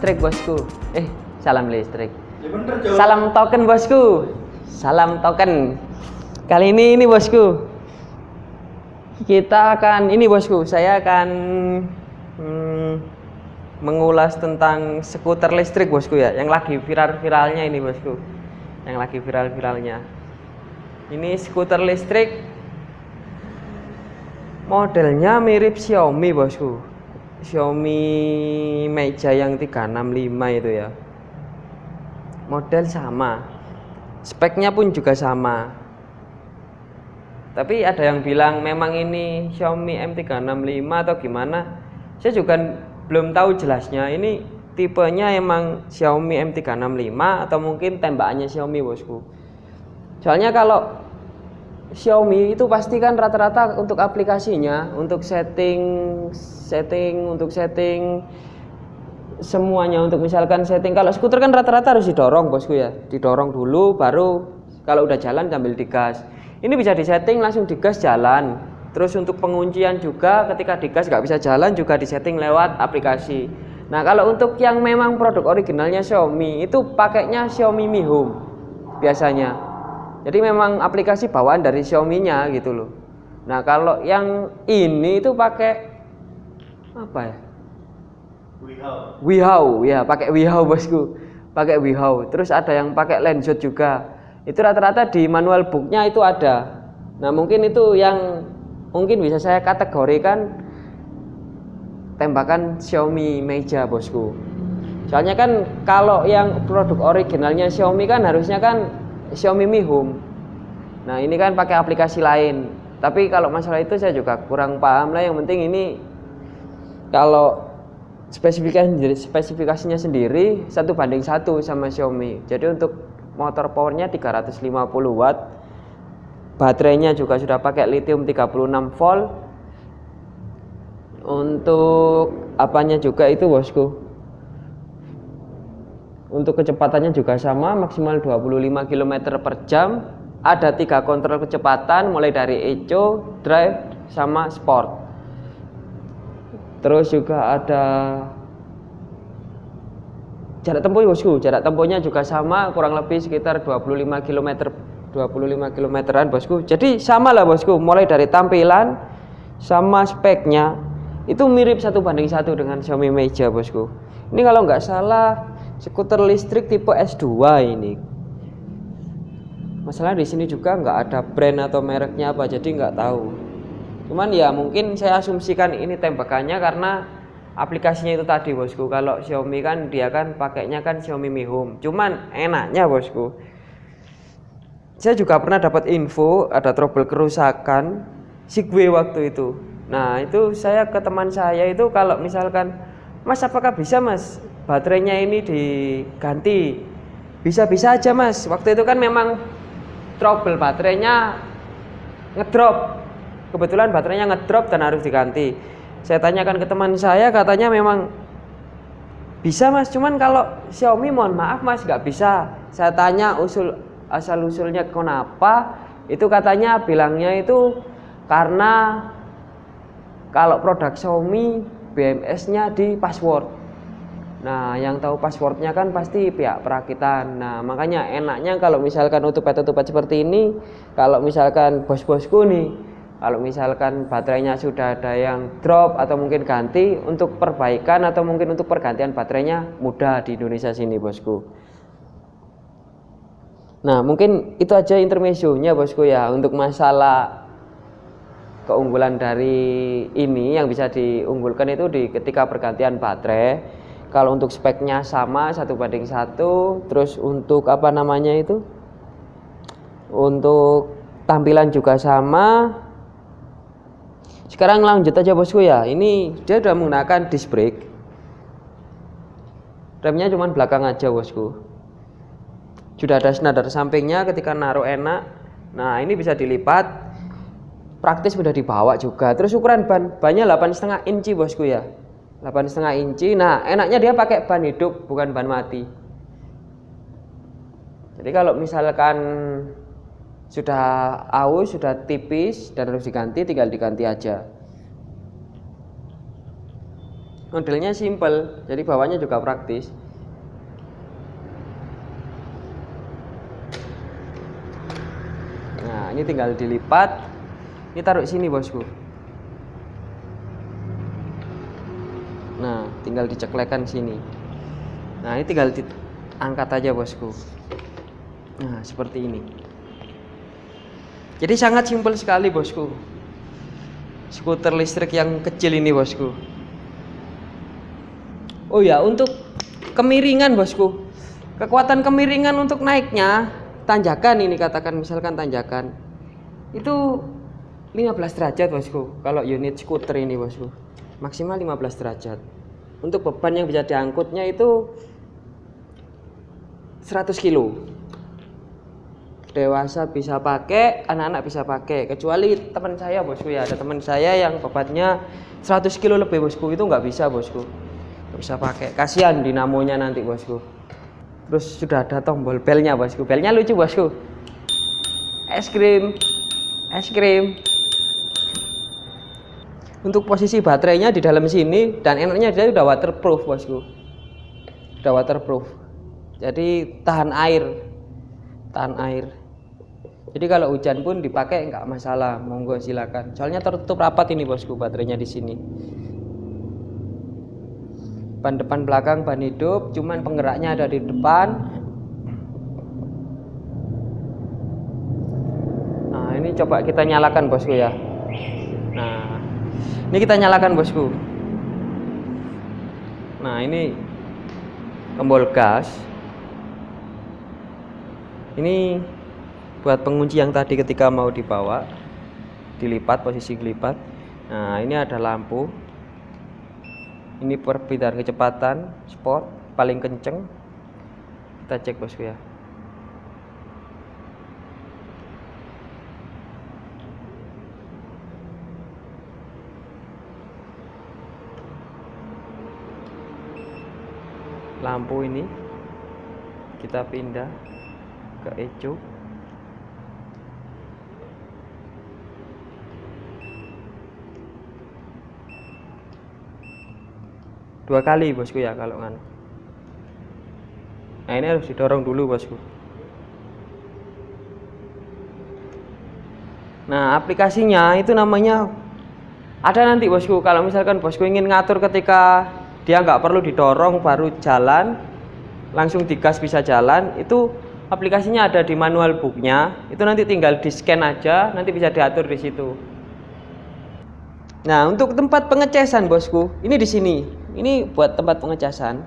Listrik bosku. Eh, salam listrik. Ya. Salam token bosku. Salam token. Kali ini ini bosku. Kita akan ini bosku, saya akan hmm, mengulas tentang skuter listrik bosku ya, yang lagi viral-viralnya ini bosku. Yang lagi viral-viralnya. Ini skuter listrik modelnya mirip Xiaomi bosku. Xiaomi Meja yang 365 itu ya. Model sama. Speknya pun juga sama. Tapi ada yang bilang memang ini Xiaomi M365 atau gimana? Saya juga belum tahu jelasnya. Ini tipenya emang Xiaomi M365 atau mungkin tembakannya Xiaomi bosku? Soalnya kalau Xiaomi itu pasti kan rata-rata untuk aplikasinya, untuk setting, setting, untuk setting semuanya. Untuk misalkan setting kalau skuter kan rata-rata harus didorong bosku ya. Didorong dulu baru kalau udah jalan sambil digas. Ini bisa disetting langsung digas jalan. Terus untuk penguncian juga ketika digas nggak bisa jalan juga disetting lewat aplikasi. Nah kalau untuk yang memang produk originalnya Xiaomi itu pakainya Xiaomi Mi Home biasanya jadi memang aplikasi bawaan dari Xiaomi-nya gitu loh. Nah, kalau yang ini itu pakai apa ya? Wihau. Wihau, ya pakai Wihau bosku. Pakai Wihau. Terus ada yang pakai Lenshot juga. Itu rata-rata di manual booknya itu ada. Nah, mungkin itu yang mungkin bisa saya kategorikan tembakan Xiaomi meja bosku. Soalnya kan kalau yang produk originalnya Xiaomi kan harusnya kan Xiaomi Mi Home. Nah ini kan pakai aplikasi lain. Tapi kalau masalah itu saya juga kurang paham lah. Yang penting ini kalau spesifikasinya spesifikasinya sendiri satu banding satu sama Xiaomi. Jadi untuk motor powernya 350 watt. Baterainya juga sudah pakai lithium 36 volt. Untuk apanya juga itu bosku untuk kecepatannya juga sama, maksimal 25 km per jam. Ada tiga kontrol kecepatan, mulai dari eco, drive, sama sport. Terus juga ada jarak tempuh bosku, jarak tempuhnya juga sama, kurang lebih sekitar 25 km 25 kilometeran bosku. Jadi sama lah bosku, mulai dari tampilan sama speknya itu mirip satu banding satu dengan Xiaomi Meja bosku. Ini kalau nggak salah skuter listrik tipe S2 ini. Masalah di sini juga nggak ada brand atau mereknya apa jadi nggak tahu. Cuman ya mungkin saya asumsikan ini tembakannya karena aplikasinya itu tadi bosku. Kalau Xiaomi kan dia kan pakainya kan Xiaomi Mi Home. Cuman enaknya bosku. Saya juga pernah dapat info ada trouble kerusakan Sigway waktu itu. Nah itu saya ke teman saya itu kalau misalkan Mas apakah bisa mas baterainya ini diganti. Bisa-bisa aja mas. Waktu itu kan memang trouble baterainya ngedrop. Kebetulan baterainya ngedrop dan harus diganti. Saya tanyakan ke teman saya katanya memang bisa mas. Cuman kalau Xiaomi mohon maaf mas nggak bisa. Saya tanya usul asal usulnya kenapa? Itu katanya bilangnya itu karena kalau produk Xiaomi BMS nya di password Nah, yang tahu passwordnya kan pasti pihak perakitan. Nah, makanya enaknya kalau misalkan utupat-utupat seperti ini, kalau misalkan bos-bosku nih, kalau misalkan baterainya sudah ada yang drop atau mungkin ganti untuk perbaikan atau mungkin untuk pergantian baterainya mudah di Indonesia sini, bosku. Nah, mungkin itu aja intermezzonya, bosku ya, untuk masalah keunggulan dari ini yang bisa diunggulkan itu di ketika pergantian baterai kalau untuk speknya sama satu banding satu. Terus untuk apa namanya itu? Untuk tampilan juga sama. Sekarang lanjut aja bosku ya. Ini dia sudah menggunakan disc brake. Remnya cuma belakang aja bosku. Sudah ada senadar sampingnya ketika naruh enak. Nah ini bisa dilipat. Praktis sudah dibawa juga. Terus ukuran ban bannya 8,5 inci bosku ya setengah inci. Nah enaknya dia pakai ban hidup bukan ban mati. Jadi kalau misalkan sudah aus sudah tipis dan harus diganti tinggal diganti aja. Modelnya simple jadi bawahnya juga praktis. Nah ini tinggal dilipat. Ini taruh sini bosku nah tinggal diceklekan sini. Nah ini tinggal diangkat aja bosku. Nah seperti ini. Jadi sangat simpel sekali bosku. Skuter listrik yang kecil ini bosku. Oh ya untuk kemiringan bosku. Kekuatan kemiringan untuk naiknya tanjakan ini katakan misalkan tanjakan itu 15 derajat bosku kalau unit skuter ini bosku. Maksimal 15 derajat untuk beban yang bisa diangkutnya itu 100 kilo. Dewasa bisa pakai anak-anak bisa pakai. Kecuali teman saya bosku ya. Ada teman saya yang bebannya 100 kilo lebih bosku. Itu nggak bisa bosku. Nggak bisa pakai. Kasihan dinamonya nanti bosku. Terus sudah ada tombol belnya bosku. Belnya lucu bosku. Es krim. Es krim untuk posisi baterainya di dalam sini dan enaknya dia sudah waterproof bosku. Sudah waterproof. Jadi tahan air. Tahan air. Jadi kalau hujan pun dipakai nggak masalah. Monggo silakan. Soalnya tertutup rapat ini bosku baterainya di sini. Ban depan belakang ban hidup. Cuman penggeraknya ada di depan. Nah ini coba kita nyalakan bosku ya ini kita nyalakan bosku. Nah ini tombol gas. Ini buat pengunci yang tadi ketika mau dibawa dilipat posisi dilipat nah ini ada lampu. Ini perbedaan kecepatan sport paling kenceng. Kita cek bosku ya lampu ini. Kita pindah ke ecu dua kali bosku ya kalau kan nah ini harus didorong dulu bosku. Nah aplikasinya itu namanya ada nanti bosku. Kalau misalkan bosku ingin ngatur ketika dia nggak perlu didorong baru jalan langsung digas bisa jalan itu aplikasinya ada di manual booknya itu nanti tinggal di scan aja nanti bisa diatur di situ. Nah untuk tempat pengecasan bosku ini di sini. Ini buat tempat pengecasan.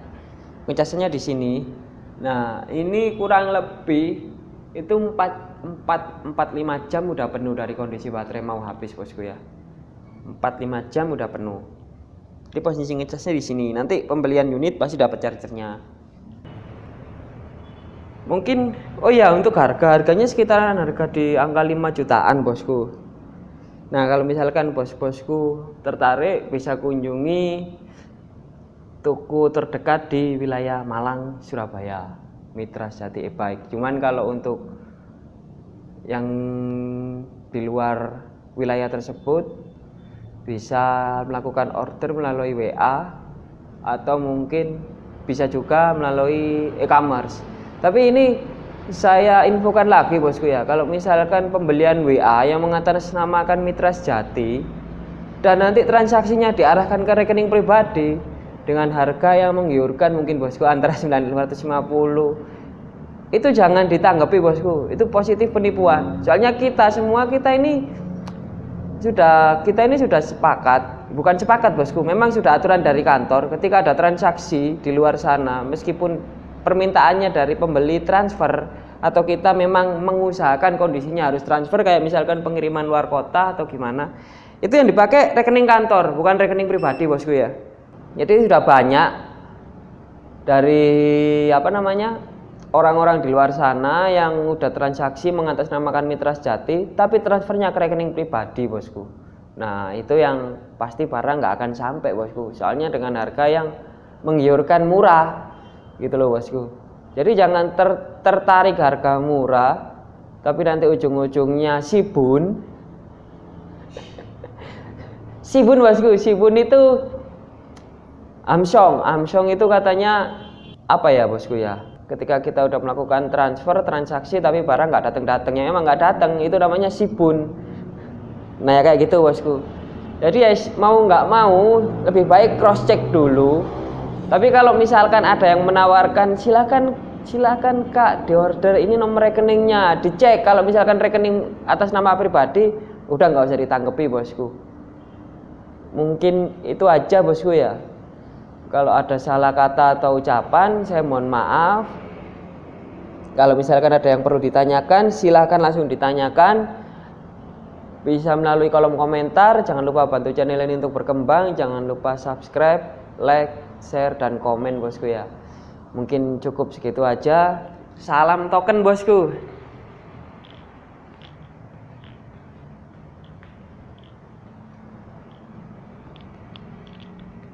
Pengecasannya di sini. Nah ini kurang lebih itu 4 4 4 5 jam udah penuh dari kondisi baterai mau habis bosku ya. 4 5 jam udah penuh di posisi ngecasnya di sini. Nanti pembelian unit pasti dapat chargernya. Mungkin oh ya untuk harga. Harganya sekitaran harga di angka 5 jutaan bosku. Nah kalau misalkan bos-bosku tertarik bisa kunjungi toko terdekat di wilayah Malang, Surabaya, Mitra Jati e-bike. Cuman kalau untuk yang di luar wilayah tersebut bisa melakukan order melalui WA atau mungkin bisa juga melalui e-commerce. Tapi ini saya infokan lagi bosku ya, kalau misalkan pembelian WA yang mengatasnamakan Mitra Sejati dan nanti transaksinya diarahkan ke rekening pribadi, dengan harga yang menggiurkan mungkin bosku antara 950 itu jangan ditanggapi bosku. Itu positif penipuan. Soalnya kita semua kita ini sudah kita ini sudah sepakat bukan sepakat bosku memang sudah aturan dari kantor ketika ada transaksi di luar sana meskipun permintaannya dari pembeli transfer atau kita memang mengusahakan kondisinya harus transfer kayak misalkan pengiriman luar kota atau gimana itu yang dipakai rekening kantor bukan rekening pribadi bosku ya. Jadi sudah banyak dari apa namanya orang-orang di luar sana yang udah transaksi mengatasnamakan mitra sejati tapi transfernya ke rekening pribadi bosku. Nah itu yang pasti barang nggak akan sampai bosku. Soalnya dengan harga yang menggiurkan murah gitu loh bosku. Jadi jangan ter tertarik harga murah tapi nanti ujung-ujungnya sibun. Sibun bosku. Sibun itu Amsong, Amsong itu katanya apa ya bosku ya? Ketika kita udah melakukan transfer transaksi tapi barang nggak datang datang yang emang nggak datang itu namanya sibun. Nah ya kayak gitu bosku. Jadi ya mau nggak mau lebih baik cross check dulu. Tapi kalau misalkan ada yang menawarkan silakan silakan kak di order ini nomor rekeningnya dicek kalau misalkan rekening atas nama pribadi udah nggak usah ditanggepi bosku mungkin itu aja bosku ya kalau ada salah kata atau ucapan, saya mohon maaf. Kalau misalkan ada yang perlu ditanyakan, silahkan langsung ditanyakan. Bisa melalui kolom komentar. Jangan lupa bantu channel ini untuk berkembang. Jangan lupa subscribe, like, share, dan komen bosku ya. Mungkin cukup segitu aja. Salam token bosku.